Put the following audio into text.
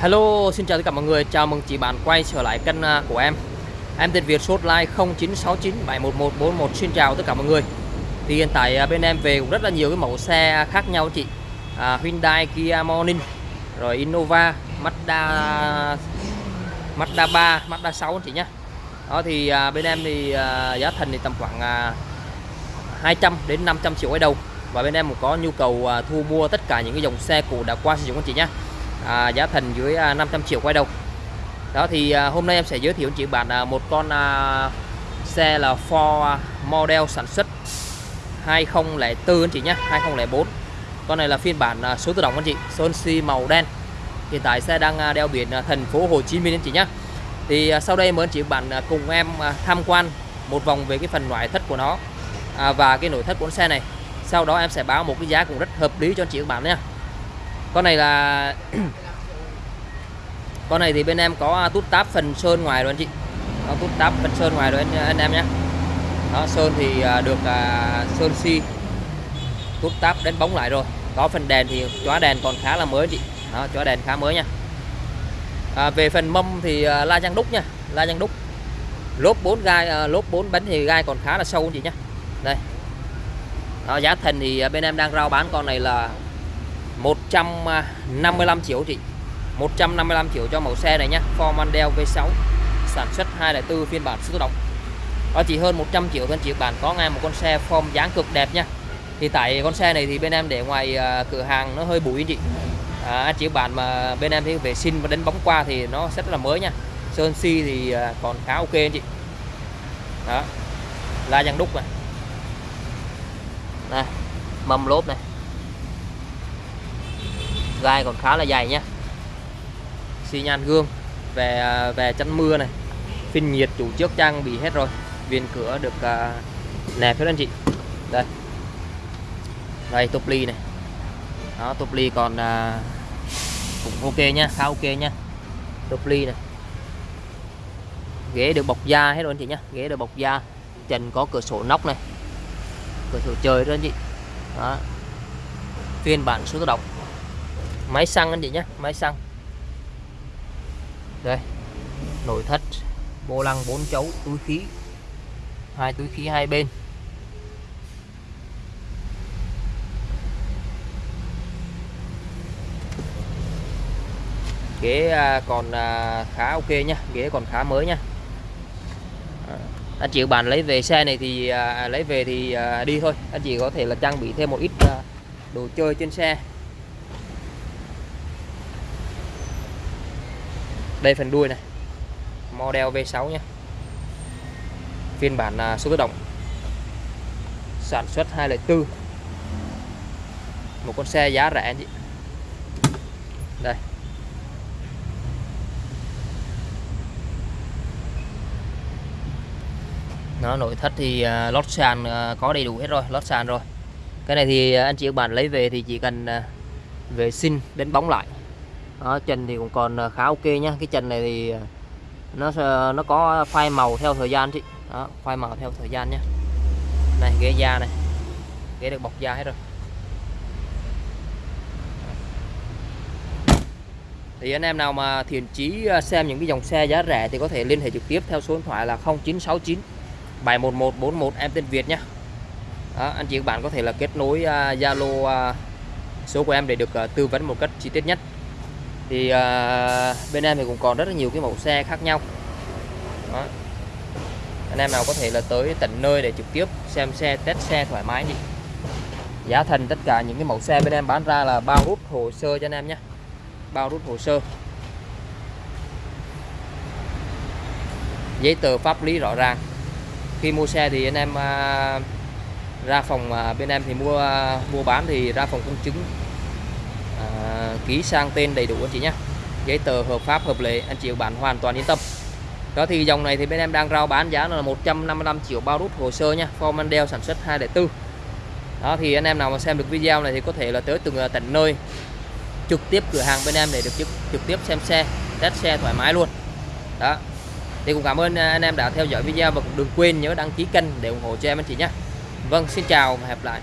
Hello, xin chào tất cả mọi người. Chào mừng chị bạn quay trở lại kênh à, của em. Em tên Việt số hotline 0969711141. Xin chào tất cả mọi người. Thì hiện tại à, bên em về cũng rất là nhiều cái mẫu xe khác nhau chị. À, Hyundai, Kia Morning, rồi Innova, Mazda Mazda 3, Mazda 6 chị nhé. Đó thì à, bên em thì à, giá thành thì tầm khoảng à, 200 đến 500 triệu ở đầu. Và bên em cũng có nhu cầu à, thu mua tất cả những cái dòng xe cũ đã qua sử dụng anh chị nhé à, giá thành dưới à, 500 triệu quay đầu. Đó thì à, hôm nay em sẽ giới thiệu chị bạn à, một con à, xe là Ford à, model sản xuất 2004 anh chị nhé 2004 con này là phiên bản à, số tự động anh chị sơn si màu đen. Hiện tại xe đang à, đeo biển à, thành phố Hồ Chí Minh anh chị nhé. Thì à, sau đây mời anh chị bạn à, cùng em à, tham quan một vòng về cái phần ngoại thất của nó à, và cái nội thất của con xe này. Sau đó em sẽ báo một cái giá cũng rất hợp lý cho anh chị các bạn nha con này là con này thì bên em có à, tút táp phần sơn ngoài rồi anh chị. Có tút táp phần sơn ngoài rồi anh, à, anh em nhé. Đó sơn thì à, được à, sơn si. Tút táp đến bóng lại rồi. Có phần đèn thì chóa đèn còn khá là mới chị. Đó chóa đèn khá mới nha. À, về phần mâm thì à, la răng đúc nha. La răng đúc. Lốp 4 gai à, lốp 4 bánh thì gai còn khá là sâu chị nhé. Đây. Đó, giá thành thì bên em đang rao bán con này là 155 triệu chị. 155 triệu cho mẫu xe này nhá. Ford Mondeo V6 sản xuất 204 phiên bản số tự động đó chỉ hơn 100 triệu thôi chị bạn có ngay một con xe form dáng cực đẹp nha thì tại con xe này thì bên em để ngoài uh, cửa hàng nó hơi bụi chị. À, anh chị bạn mà bên em thì vệ sinh và đánh bóng qua thì nó rất là mới nha sơn si thì uh, còn khá ok anh chị. Đó. La răng đúc này. Này mâm lốp này gai còn khá là dày nhé xi nhan gương về à, về chắn mưa này. Phin nhiệt chủ trước trang bị hết rồi. Viên cửa được uh, nẹp hết anh chị. Đây. Đây top ly này. Đó top ly còn uh, cũng ok nhá, khá ok nhá, top ly này. Ghế được bọc da hết rồi anh chị nhé ghế được bọc da. Trần có cửa sổ nóc này. Cửa sổ trời đó anh chị. Đó. Phiên bản số tự động máy xăng anh chị nhé máy xăng. Đây nội thất vô lăng bốn chấu túi khí. Hai túi khí hai bên. Ghế à, còn à, khá ok nhá, ghế còn khá mới nhá. À, anh chị bạn lấy về xe này thì lấy về thì đi thôi. Anh chị có thể là trang bị thêm một ít đồ chơi trên xe. Đây phần đuôi này. Model V6 nhé phiên bản à, số tự động. Sản xuất 204 một con xe giá rẻ chị đây. Nó nội thất thì uh, lót sàn uh, có đầy đủ hết rồi lót sàn rồi. Cái này thì anh chị các bạn lấy về thì chỉ cần uh, vệ sinh đến bóng lại đó, trần thì cũng còn à, khá ok nhá. Cái trần này thì à, nó nó có phai màu theo thời gian chị. Đó phai màu theo thời gian nhé này ghế da này. Ghế được bọc da hết rồi. Thì anh em nào mà thiện chí à, xem những cái dòng xe giá rẻ thì có thể liên hệ trực tiếp theo số điện thoại là 0969 71141 em tên Việt nhé đó, anh chị các bạn có thể là kết nối Zalo uh, uh, số của em để được uh, tư vấn một cách chi tiết nhất thì à, bên em thì cũng còn rất là nhiều cái mẫu xe khác nhau. Đó. anh em nào có thể là tới tận nơi để trực tiếp xem xe test xe thoải mái đi. Giá thành tất cả những cái mẫu xe bên em bán ra là bao rút hồ sơ cho anh em nhé. Bao rút hồ sơ. Giấy tờ pháp lý rõ ràng. Khi mua xe thì anh em à, ra phòng à, bên em thì mua à, mua bán thì ra phòng công chứng à, ký sang tên đầy đủ anh chị nhé. Giấy tờ hợp pháp hợp lệ anh chị bạn hoàn toàn yên tâm. Đó thì dòng này thì bên em đang rao bán giá là 155 triệu bao rút hồ sơ nha Ford Mondeo sản xuất 204 đó thì anh em nào mà xem được video này thì có thể là tới từng à, tận nơi. Trực tiếp cửa hàng bên em để được trực, trực tiếp xem xe test xe thoải mái luôn. Đó. Thì cũng cảm ơn à, anh em đã theo dõi video và cũng đừng quên nhớ đăng ký kênh để ủng hộ cho em anh chị nhé. Vâng xin chào và hẹn gặp lại.